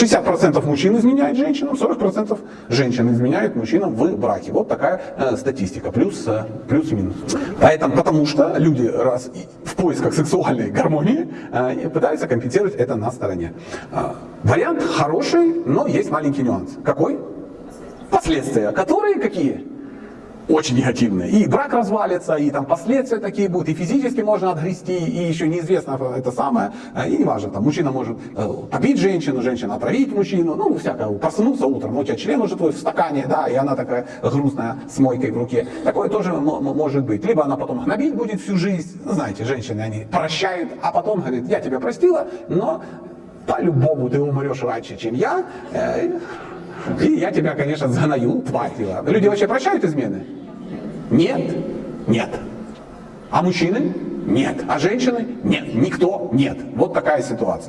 60% мужчин изменяет женщинам, 40% женщин изменяют мужчинам в браке. Вот такая э, статистика, плюс, э, плюс-минус. Поэтому, потому что люди раз в поисках сексуальной гармонии э, пытаются компенсировать это на стороне. Э, вариант хороший, но есть маленький нюанс. Какой? Последствия, которые какие? Очень негативные. И брак развалится, и там последствия такие будут, и физически можно отгрести, и еще неизвестно это самое, и не важно, там мужчина может э, побить женщину, женщина отравить мужчину, ну всякое, проснуться утром, у тебя член уже твой в стакане, да, и она такая грустная с мойкой в руке. Такое тоже может быть. Либо она потом гнобить будет всю жизнь, ну, знаете, женщины, они прощают, а потом говорит, я тебя простила, но по-любому ты умрешь раньше, чем я, э, и я тебя, конечно, загною, тварь. Люди вообще прощают измены? Нет? Нет. А мужчины? Нет. А женщины? Нет. Никто? Нет. Вот такая ситуация.